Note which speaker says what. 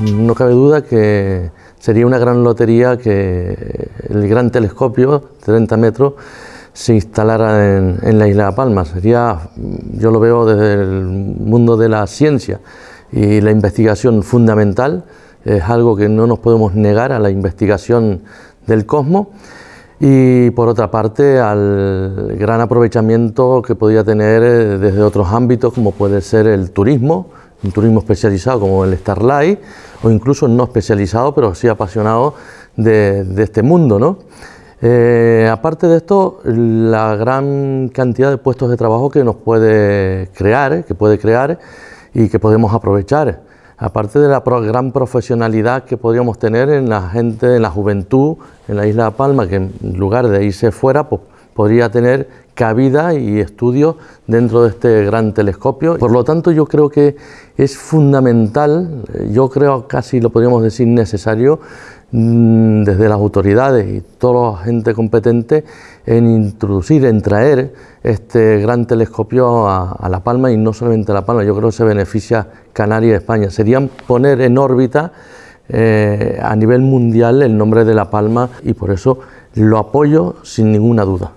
Speaker 1: no cabe duda que sería una gran lotería que el gran telescopio, 30 metros, se instalara en, la isla de Palma. Sería, yo lo veo desde el mundo de la ciencia y la investigación fundamental, es algo que no nos podemos negar a la investigación del cosmos y por otra parte al gran aprovechamiento que podría tener eh, desde otros ámbitos como puede ser el turismo, un turismo especializado como el Starlight o incluso no especializado pero sí apasionado de, este mundo. ¿no? Eh, aparte de esto, la gran cantidad de puestos de trabajo que nos puede crear, que puede crear y que podemos aprovechar. Aparte de la gran profesionalidad que podríamos tener en la gente, en la juventud, en la isla de Palma, que en lugar de irse fuera, pues, podría tener cabida y estudio dentro de este gran telescopio. Por lo tanto, yo creo que es fundamental, yo creo casi lo podríamos decir necesario, mm, desde las autoridades y toda la gente competente, en introducir, en traer este gran telescopio a, La Palma y no solamente a La Palma, yo creo que se beneficia Canarias y España. Serían poner en órbita eh, a nivel mundial el nombre de La Palma y por eso lo apoyo sin ninguna duda.